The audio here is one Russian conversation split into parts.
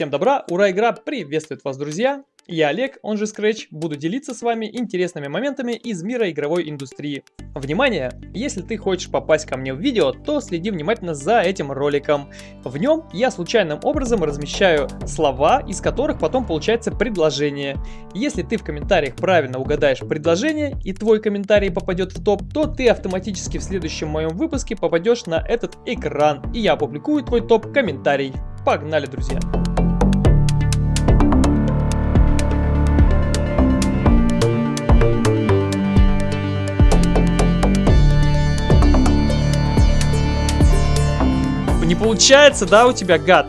Всем добра, ура, игра приветствует вас, друзья! Я Олег, он же Scratch, буду делиться с вами интересными моментами из мира игровой индустрии. Внимание! Если ты хочешь попасть ко мне в видео, то следи внимательно за этим роликом. В нем я случайным образом размещаю слова, из которых потом получается предложение. Если ты в комментариях правильно угадаешь предложение и твой комментарий попадет в топ, то ты автоматически в следующем моем выпуске попадешь на этот экран, и я опубликую твой топ-комментарий. Погнали, друзья! Получается, да, у тебя, гад?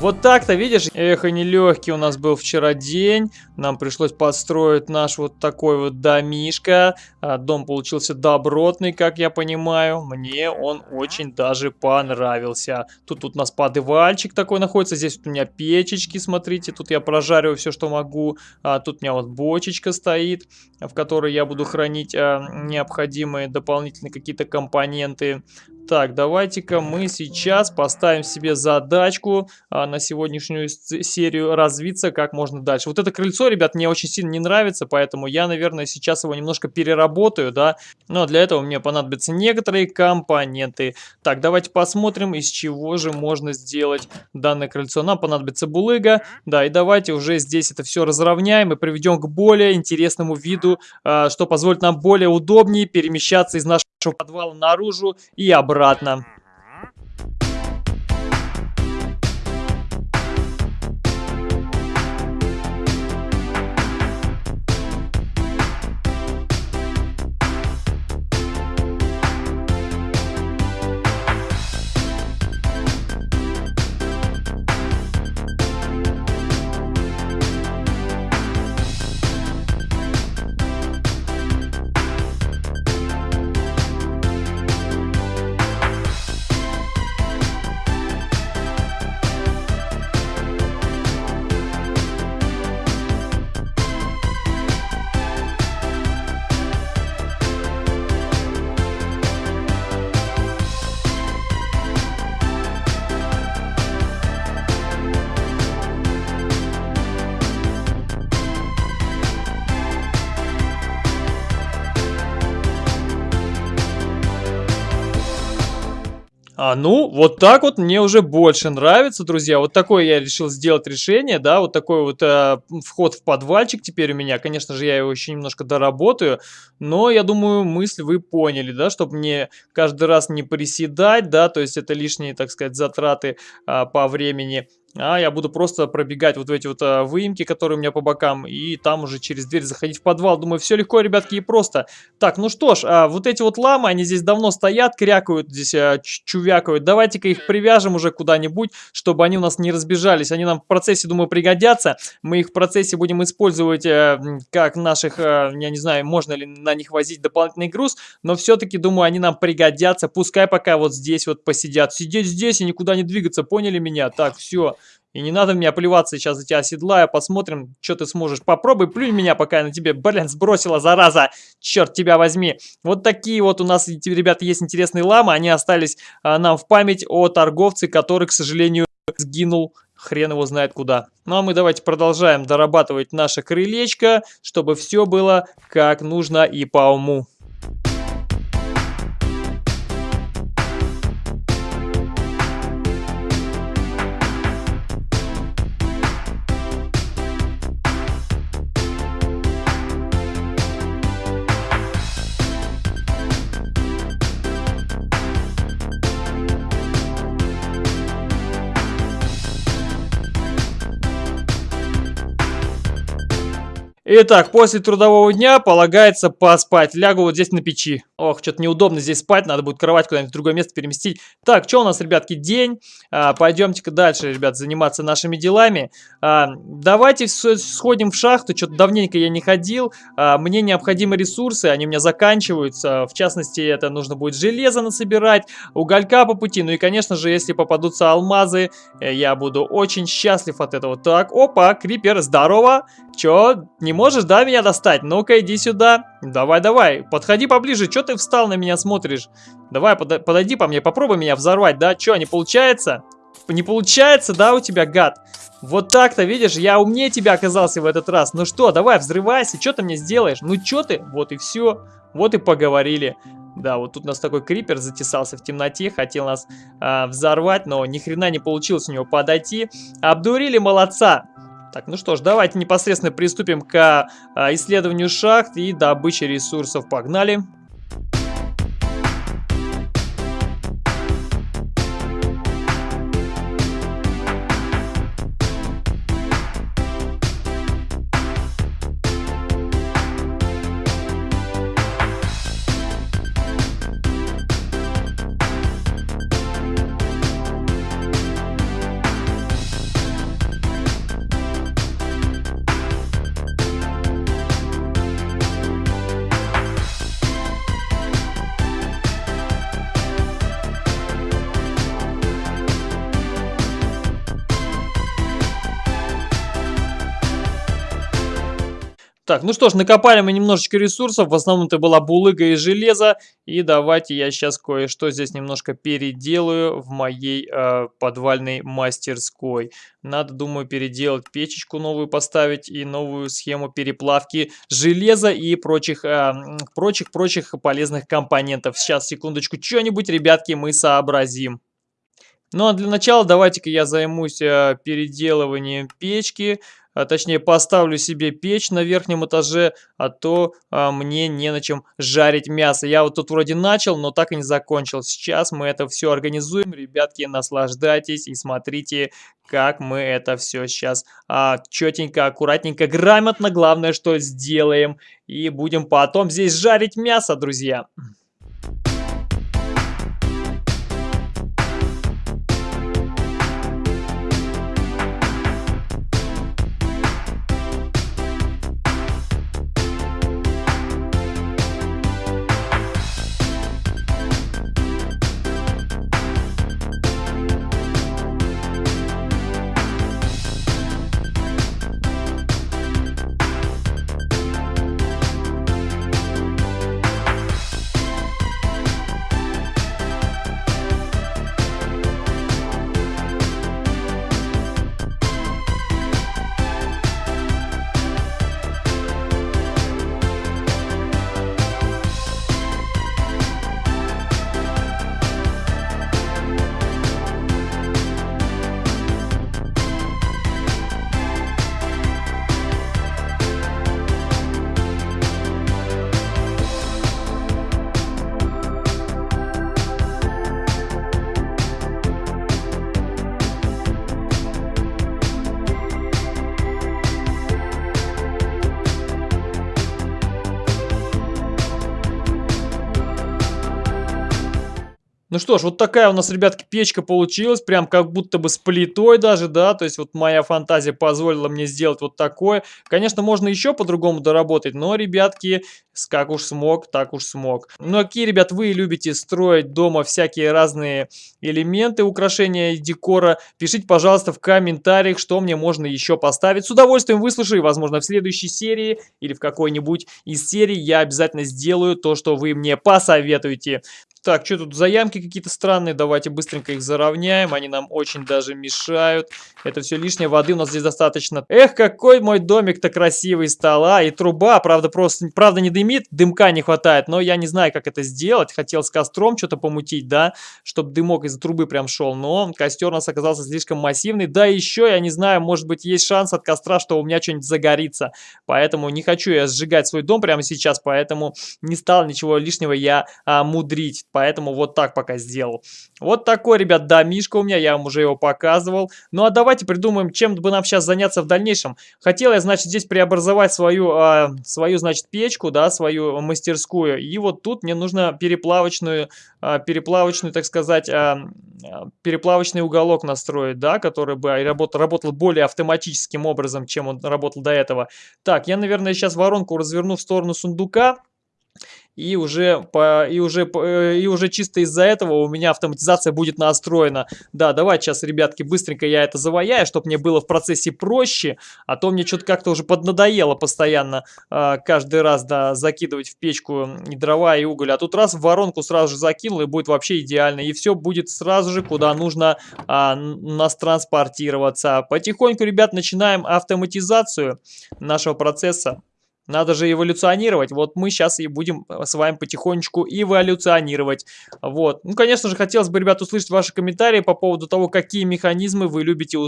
Вот так-то, видишь? Эх, и нелегкий у нас был вчера день. Нам пришлось построить наш вот такой вот домишко. А, дом получился добротный, как я понимаю. Мне он очень даже понравился. Тут, тут у нас подвальчик такой находится. Здесь вот у меня печечки, смотрите. Тут я прожариваю все, что могу. А, тут у меня вот бочечка стоит, в которой я буду хранить а, необходимые дополнительные какие-то компоненты. Так, давайте-ка мы сейчас поставим себе задачку а, на сегодняшнюю серию развиться как можно дальше. Вот это крыльцо, ребят, мне очень сильно не нравится, поэтому я, наверное, сейчас его немножко переработаю, да. Но для этого мне понадобятся некоторые компоненты. Так, давайте посмотрим, из чего же можно сделать данное крыльцо. Нам понадобится булыга, да, и давайте уже здесь это все разровняем и приведем к более интересному виду, а, что позволит нам более удобнее перемещаться из нашего подвала наружу и обратно. А, ну, вот так вот мне уже больше нравится, друзья. Вот такое я решил сделать решение, да, вот такой вот э, вход в подвальчик теперь у меня. Конечно же, я его еще немножко доработаю, но я думаю, мысль вы поняли, да, чтобы мне каждый раз не приседать, да, то есть это лишние, так сказать, затраты э, по времени а я буду просто пробегать вот в эти вот а, выемки, которые у меня по бокам, и там уже через дверь заходить в подвал. Думаю, все легко, ребятки, и просто. Так, ну что ж, а, вот эти вот ламы, они здесь давно стоят, крякают, здесь а, чувякают. Давайте-ка их привяжем уже куда-нибудь, чтобы они у нас не разбежались. Они нам в процессе, думаю, пригодятся. Мы их в процессе будем использовать а, как наших, а, я не знаю, можно ли на них возить дополнительный груз, но все-таки, думаю, они нам пригодятся. Пускай пока вот здесь вот посидят. Сидеть здесь и никуда не двигаться, поняли меня? Так, все. И не надо мне плеваться сейчас за тебя седлая, посмотрим, что ты сможешь. Попробуй, плюнь меня, пока я на тебе, блин, сбросила, зараза, черт тебя возьми. Вот такие вот у нас, ребята, есть интересные ламы, они остались а, нам в память о торговце, который, к сожалению, сгинул хрен его знает куда. Ну а мы давайте продолжаем дорабатывать наше крылечко, чтобы все было как нужно и по уму. Итак, после трудового дня полагается поспать. Лягу вот здесь на печи. Ох, что-то неудобно здесь спать, надо будет кровать куда-нибудь в другое место переместить. Так, что у нас, ребятки, день. А, Пойдемте-ка дальше, ребят, заниматься нашими делами. А, давайте сходим в шахту, что-то давненько я не ходил. А, мне необходимы ресурсы, они у меня заканчиваются. В частности, это нужно будет железо насобирать, уголька по пути. Ну и, конечно же, если попадутся алмазы, э, я буду очень счастлив от этого. Так, опа, крипер, здорово. Чё, не можешь, да, меня достать? Ну-ка, иди сюда. Давай-давай, подходи поближе. Чё ты встал на меня смотришь? Давай, под, подойди по мне, попробуй меня взорвать, да? Чё, не получается? Не получается, да, у тебя, гад? Вот так-то, видишь, я умнее тебя оказался в этот раз. Ну что, давай, взрывайся, что ты мне сделаешь? Ну что ты? Вот и все. Вот и поговорили. Да, вот тут у нас такой крипер затесался в темноте, хотел нас э, взорвать, но ни хрена не получилось у него подойти. Обдурили, молодца! Так, ну что ж, давайте непосредственно приступим к э, исследованию шахт и добыче ресурсов. Погнали! Так, ну что ж, накопали мы немножечко ресурсов, в основном это была булыга и железо, и давайте я сейчас кое-что здесь немножко переделаю в моей э, подвальной мастерской. Надо, думаю, переделать печечку новую поставить и новую схему переплавки железа и прочих, э, прочих, прочих полезных компонентов. Сейчас, секундочку, что-нибудь, ребятки, мы сообразим. Ну а для начала давайте-ка я займусь э, переделыванием печки а, точнее поставлю себе печь на верхнем этаже, а то а, мне не на чем жарить мясо. Я вот тут вроде начал, но так и не закончил. Сейчас мы это все организуем. Ребятки, наслаждайтесь и смотрите, как мы это все сейчас а, четенько, аккуратненько, грамотно, главное, что сделаем. И будем потом здесь жарить мясо, друзья. Ну что ж, вот такая у нас, ребятки, печка получилась, прям как будто бы с плитой даже, да, то есть вот моя фантазия позволила мне сделать вот такое. Конечно, можно еще по-другому доработать, но, ребятки, как уж смог, так уж смог. Ну, а какие, ребят, вы любите строить дома всякие разные элементы, украшения и декора? Пишите, пожалуйста, в комментариях, что мне можно еще поставить. С удовольствием выслушаю, возможно, в следующей серии или в какой-нибудь из серий я обязательно сделаю то, что вы мне посоветуете. Так, что тут за ямки какие-то странные? Давайте быстренько их заровняем. Они нам очень даже мешают. Это все лишнее. Воды у нас здесь достаточно. Эх, какой мой домик-то красивый стал. А, и труба, правда, просто, правда, не дымит. Дымка не хватает. Но я не знаю, как это сделать. Хотел с костром что-то помутить, да, чтобы дымок из трубы прям шел. Но костер у нас оказался слишком массивный. Да, еще, я не знаю, может быть, есть шанс от костра, что у меня что-нибудь загорится. Поэтому не хочу я сжигать свой дом прямо сейчас. Поэтому не стал ничего лишнего я а, мудрить поэтому вот так пока сделал. Вот такой, ребят, домишка у меня, я вам уже его показывал. Ну а давайте придумаем, чем бы нам сейчас заняться в дальнейшем. Хотел я, значит, здесь преобразовать свою, э, свою значит, печку, да, свою мастерскую. И вот тут мне нужно переплавочную, э, переплавочную, так сказать, э, переплавочный уголок настроить, да, который бы работал, работал более автоматическим образом, чем он работал до этого. Так, я, наверное, сейчас воронку разверну в сторону сундука. И уже, по, и уже, э, и уже чисто из-за этого у меня автоматизация будет настроена. Да, давайте сейчас, ребятки, быстренько я это заваяю, чтобы мне было в процессе проще, а то мне что-то как-то уже поднадоело постоянно э, каждый раз, да, закидывать в печку и дрова, и уголь. А тут раз в воронку сразу же закинул, и будет вообще идеально. И все будет сразу же, куда нужно э, нас транспортироваться. Потихоньку, ребят, начинаем автоматизацию нашего процесса. Надо же эволюционировать. Вот мы сейчас и будем э, с вами потихонечку эволюционировать. Вот. Ну, конечно же, хотелось бы, ребят, услышать ваши комментарии по поводу того, какие механизмы вы любите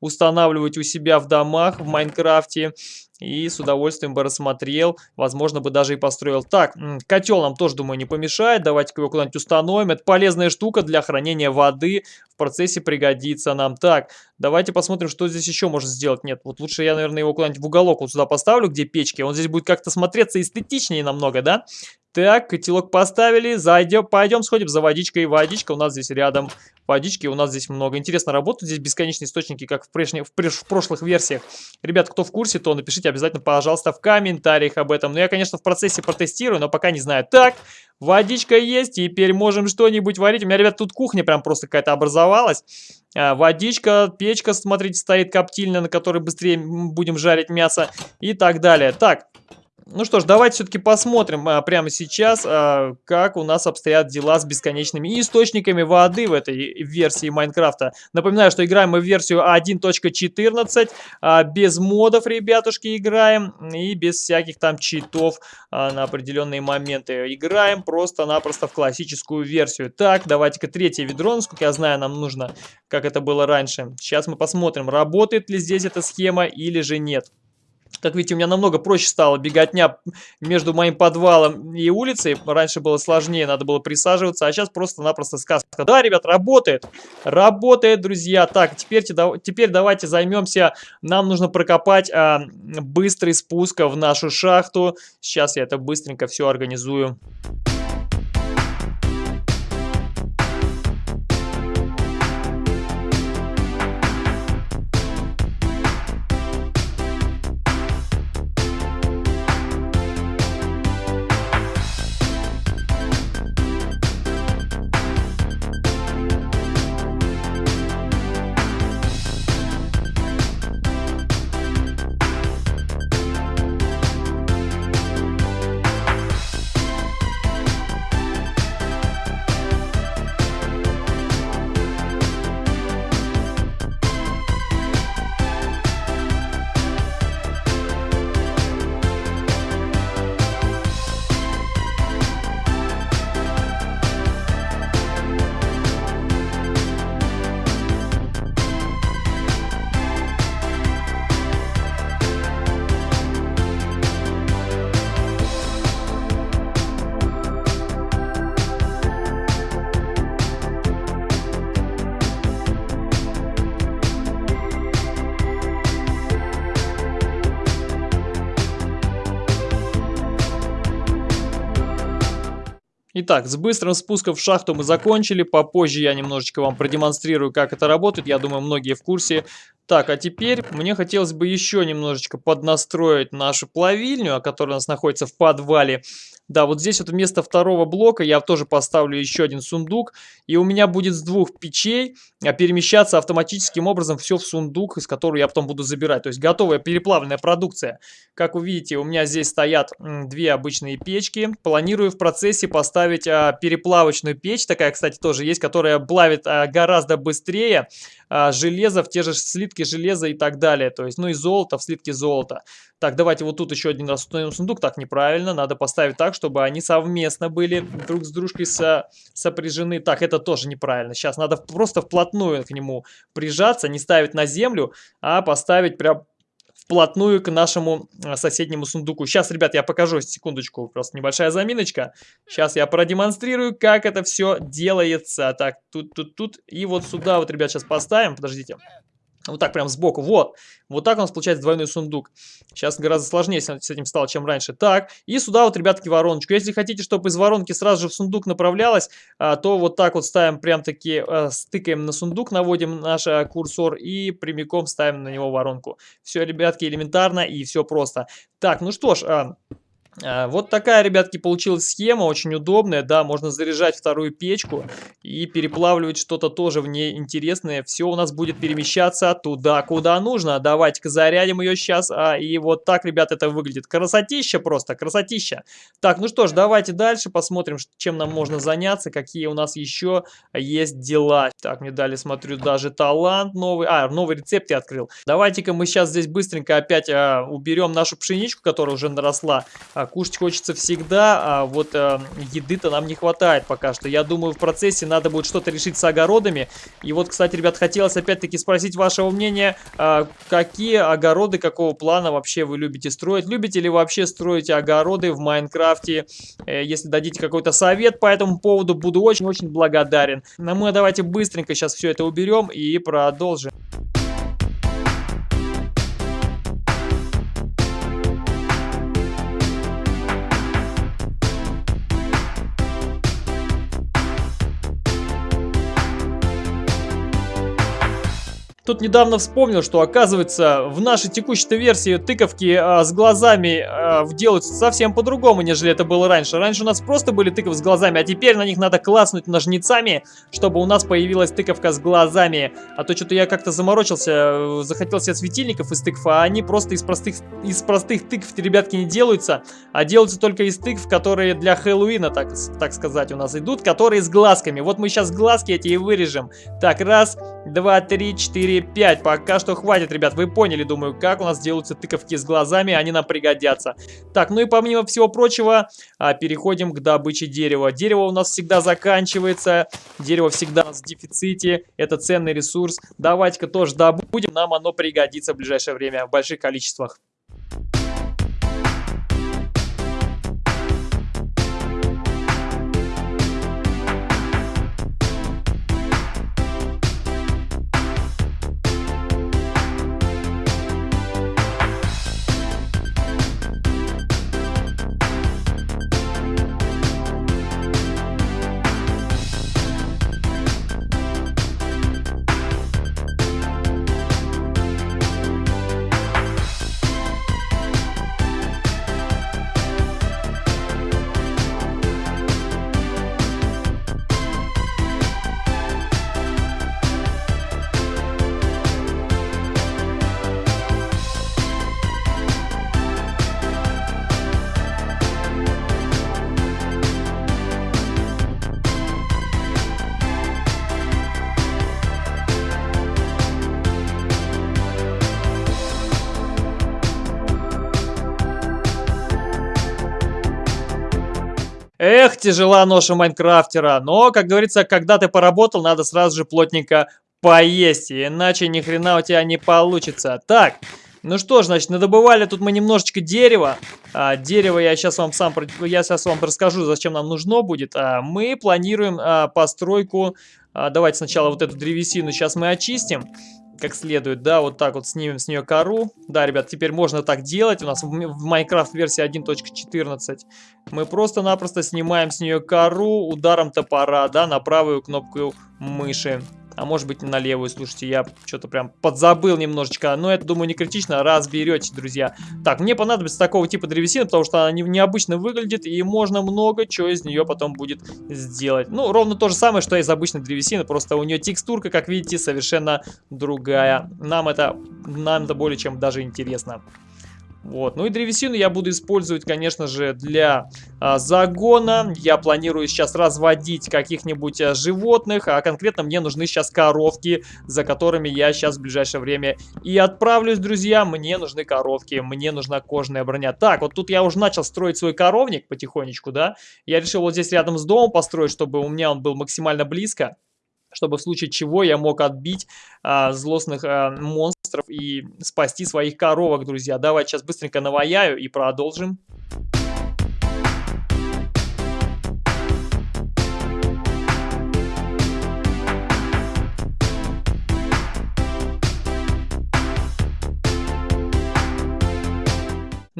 устанавливать у себя в домах в Майнкрафте и с удовольствием бы рассмотрел, возможно бы даже и построил. Так, котел нам тоже, думаю, не помешает, давайте-ка его куда-нибудь установим. Это полезная штука для хранения воды, в процессе пригодится нам. Так, давайте посмотрим, что здесь еще можно сделать. Нет, вот лучше я, наверное, его куда-нибудь в уголок вот сюда поставлю, где печки. Он здесь будет как-то смотреться эстетичнее намного, да? Так, котелок поставили, зайдем, пойдем сходим за водичкой. Водичка у нас здесь рядом, водички у нас здесь много. Интересно, работают здесь бесконечные источники, как в, прежних, в, в прошлых версиях. Ребят, кто в курсе, то напишите обязательно, пожалуйста, в комментариях об этом. Но я, конечно, в процессе протестирую, но пока не знаю. Так, водичка есть, теперь можем что-нибудь варить. У меня, ребят, тут кухня прям просто какая-то образовалась. А, водичка, печка, смотрите, стоит коптильная, на которой быстрее будем жарить мясо и так далее. Так, ну что ж, давайте все-таки посмотрим а, прямо сейчас, а, как у нас обстоят дела с бесконечными источниками воды в этой версии Майнкрафта. Напоминаю, что играем мы в версию 1.14, а, без модов, ребятушки, играем, и без всяких там читов а, на определенные моменты. Играем просто-напросто в классическую версию. Так, давайте-ка третье ведро, насколько я знаю, нам нужно, как это было раньше. Сейчас мы посмотрим, работает ли здесь эта схема или же нет. Как видите, у меня намного проще стало беготня между моим подвалом и улицей. Раньше было сложнее, надо было присаживаться, а сейчас просто-напросто сказка. Да, ребят, работает. Работает, друзья. Так, теперь, теперь давайте займемся. Нам нужно прокопать а, быстрый спуск в нашу шахту. Сейчас я это быстренько все организую. Итак, с быстрым спуском в шахту мы закончили. Попозже я немножечко вам продемонстрирую, как это работает. Я думаю, многие в курсе. Так, а теперь мне хотелось бы еще немножечко поднастроить нашу плавильню, которая у нас находится в подвале. Да, вот здесь вот вместо второго блока я тоже поставлю еще один сундук. И у меня будет с двух печей а, перемещаться автоматическим образом все в сундук, из которого я потом буду забирать. То есть готовая переплавленная продукция. Как вы видите, у меня здесь стоят две обычные печки. Планирую в процессе поставить а, переплавочную печь. Такая, кстати, тоже есть, которая плавит а, гораздо быстрее железо в те же слитки железа и так далее. То есть, ну и золото в слитки золота. Так, давайте вот тут еще один раз установим сундук. Так, неправильно. Надо поставить так, чтобы они совместно были друг с дружкой со, сопряжены. Так, это тоже неправильно. Сейчас надо просто вплотную к нему прижаться, не ставить на землю, а поставить прям вплотную к нашему а, соседнему сундуку. Сейчас, ребят, я покажу, секундочку, просто небольшая заминочка. Сейчас я продемонстрирую, как это все делается. Так, тут, тут, тут. И вот сюда вот, ребят, сейчас поставим. Подождите. Вот так прям сбоку. Вот. Вот так у нас получается двойной сундук. Сейчас гораздо сложнее с этим стало, чем раньше. Так. И сюда вот, ребятки, вороночку. Если хотите, чтобы из воронки сразу же в сундук направлялась, а, то вот так вот ставим прям таки, а, стыкаем на сундук, наводим наш а, курсор и прямиком ставим на него воронку. Все, ребятки, элементарно и все просто. Так, ну что ж... А, вот такая, ребятки, получилась схема, очень удобная, да, можно заряжать вторую печку и переплавливать что-то тоже в ней интересное. Все у нас будет перемещаться туда, куда нужно. Давайте-ка зарядим ее сейчас, а, и вот так, ребят, это выглядит. Красотища просто, красотища. Так, ну что ж, давайте дальше посмотрим, чем нам можно заняться, какие у нас еще есть дела. Так, мне дали, смотрю, даже талант новый, а, новый рецепт я открыл. Давайте-ка мы сейчас здесь быстренько опять а, уберем нашу пшеничку, которая уже наросла, а, кушать хочется всегда, а вот а, еды-то нам не хватает пока что. Я думаю, в процессе надо будет что-то решить с огородами. И вот, кстати, ребят, хотелось опять-таки спросить вашего мнения, а, какие огороды, какого плана вообще вы любите строить? Любите ли вообще строить огороды в Майнкрафте? Э, если дадите какой-то совет по этому поводу, буду очень-очень благодарен. Но мы давайте быстренько сейчас все это уберем и продолжим. Тут недавно вспомнил, что оказывается в нашей текущей версии тыковки а, с глазами а, делаются совсем по-другому, нежели это было раньше. Раньше у нас просто были тыковки с глазами, а теперь на них надо класснуть ножницами, чтобы у нас появилась тыковка с глазами. А то что-то я как-то заморочился, э, захотел себе светильников из тыкв, а они просто из простых, из простых тыкв, ребятки, не делаются, а делаются только из тыкв, которые для Хэллоуина, так, так сказать, у нас идут, которые с глазками. Вот мы сейчас глазки эти и вырежем. Так, раз, два, три, четыре, 5. Пока что хватит, ребят. Вы поняли, думаю, как у нас делаются тыковки с глазами. Они нам пригодятся. Так, ну и помимо всего прочего, а, переходим к добыче дерева. Дерево у нас всегда заканчивается. Дерево всегда у нас в дефиците. Это ценный ресурс. Давайте-ка тоже добудем. Нам оно пригодится в ближайшее время в больших количествах. Тяжела ноша Майнкрафтера. Но, как говорится, когда ты поработал, надо сразу же плотненько поесть. Иначе ни хрена у тебя не получится. Так, ну что ж, значит, надобывали тут мы немножечко дерева. А, дерево я сейчас вам сам я сейчас вам расскажу, зачем нам нужно будет. А, мы планируем а, постройку. А, давайте сначала вот эту древесину сейчас мы очистим как следует, да, вот так вот снимем с нее кору. Да, ребят, теперь можно так делать. У нас в, Minecraft версии 1.14 мы просто-напросто снимаем с нее кору ударом топора, да, на правую кнопку мыши а может быть на левую, слушайте, я что-то прям подзабыл немножечко, но это, думаю, не критично, разберете, друзья. Так, мне понадобится такого типа древесины, потому что она необычно выглядит, и можно много чего из нее потом будет сделать. Ну, ровно то же самое, что из обычной древесины, просто у нее текстурка, как видите, совершенно другая. Нам это, нам это более чем даже интересно. Вот. Ну и древесину я буду использовать, конечно же, для а, загона. Я планирую сейчас разводить каких-нибудь а, животных, а конкретно мне нужны сейчас коровки, за которыми я сейчас в ближайшее время и отправлюсь, друзья. Мне нужны коровки, мне нужна кожаная броня. Так, вот тут я уже начал строить свой коровник потихонечку, да. Я решил вот здесь рядом с домом построить, чтобы у меня он был максимально близко чтобы в случае чего я мог отбить а, злостных а, монстров и спасти своих коровок, друзья. Давайте сейчас быстренько наваяю и продолжим.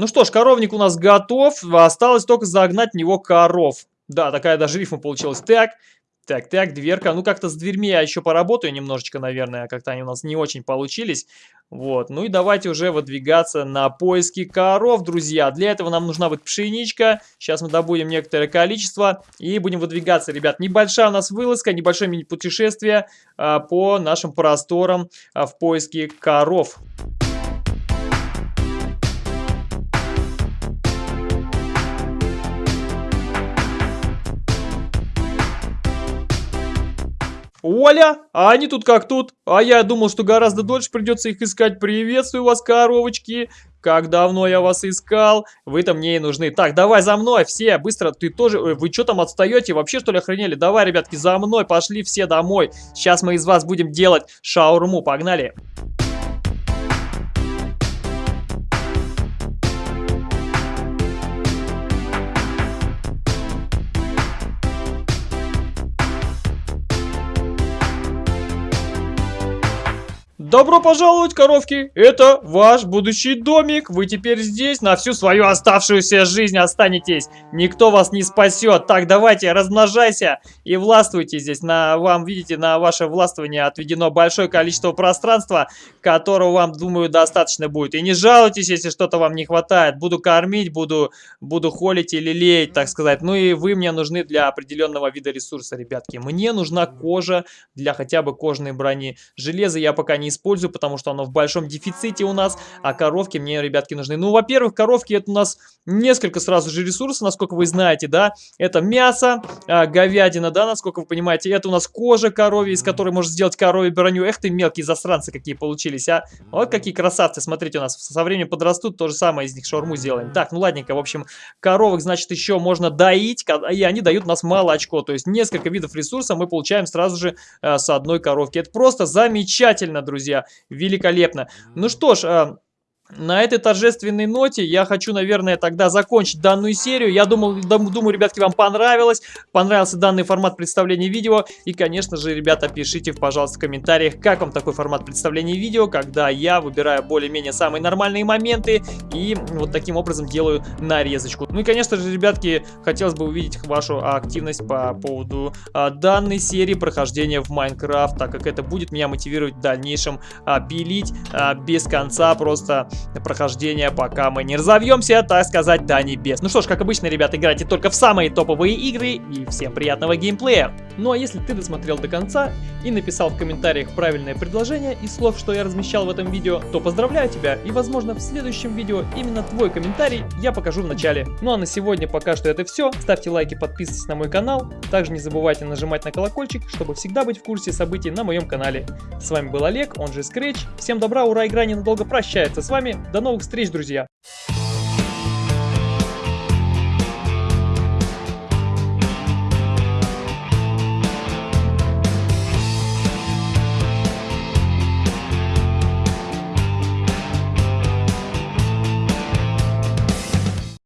Ну что ж, коровник у нас готов. Осталось только загнать в него коров. Да, такая даже рифма получилась. Так, Так, так, дверка. Ну, как-то с дверьми я еще поработаю немножечко, наверное. Как-то они у нас не очень получились. Вот. Ну и давайте уже выдвигаться на поиски коров, друзья. Для этого нам нужна будет пшеничка. Сейчас мы добудем некоторое количество и будем выдвигаться, ребят. Небольшая у нас вылазка, небольшое мини-путешествие а, по нашим просторам а, в поиске коров. Оля, а они тут как тут? А я думал, что гораздо дольше придется их искать. Приветствую вас, коровочки. Как давно я вас искал. Вы-то мне и нужны. Так, давай за мной, все, быстро. Ты тоже... Вы что там отстаете? Вообще, что ли, охренели? Давай, ребятки, за мной. Пошли все домой. Сейчас мы из вас будем делать шаурму. Погнали. Погнали. Добро пожаловать, коровки! Это ваш будущий домик. Вы теперь здесь на всю свою оставшуюся жизнь останетесь. Никто вас не спасет. Так, давайте, размножайся и властвуйте здесь. На вам, видите, на ваше властвование отведено большое количество пространства, которого вам, думаю, достаточно будет. И не жалуйтесь, если что-то вам не хватает. Буду кормить, буду, буду холить или леять, так сказать. Ну и вы мне нужны для определенного вида ресурса, ребятки. Мне нужна кожа для хотя бы кожной брони. Железо я пока не использую использую, потому что оно в большом дефиците у нас, а коровки мне, ребятки, нужны. Ну, во-первых, коровки это у нас несколько сразу же ресурсов, насколько вы знаете, да, это мясо, э, говядина, да, насколько вы понимаете, это у нас кожа коровья, из которой можно сделать коровью броню. Эх ты, мелкие засранцы какие получились, а. Вот какие красавцы, смотрите, у нас со временем подрастут, то же самое из них шаурму сделаем. Так, ну ладненько, в общем, коровок, значит, еще можно доить, и они дают нас молочко, то есть несколько видов ресурсов мы получаем сразу же э, с одной коровки. Это просто замечательно, друзья друзья. Великолепно. Ну что ж, а, на этой торжественной ноте я хочу, наверное, тогда закончить данную серию. Я думал, думаю, ребятки, вам понравилось. Понравился данный формат представления видео. И, конечно же, ребята, пишите, пожалуйста, в комментариях, как вам такой формат представления видео, когда я выбираю более-менее самые нормальные моменты и вот таким образом делаю нарезочку. Ну и, конечно же, ребятки, хотелось бы увидеть вашу активность по поводу а, данной серии прохождения в Майнкрафт, так как это будет меня мотивировать в дальнейшем а, пилить а, без конца просто прохождения, пока мы не разовьемся, так сказать, до небес. Ну что ж, как обычно, ребята, играйте только в самые топовые игры и всем приятного геймплея. Ну а если ты досмотрел до конца и написал в комментариях правильное предложение из слов, что я размещал в этом видео, то поздравляю тебя и возможно в следующем видео именно твой комментарий я покажу в начале. Ну а на сегодня пока что это все. Ставьте лайки, подписывайтесь на мой канал. Также не забывайте нажимать на колокольчик, чтобы всегда быть в курсе событий на моем канале. С вами был Олег, он же Scratch. Всем добра, ура, игра ненадолго прощается с вами вами. До новых встреч, друзья!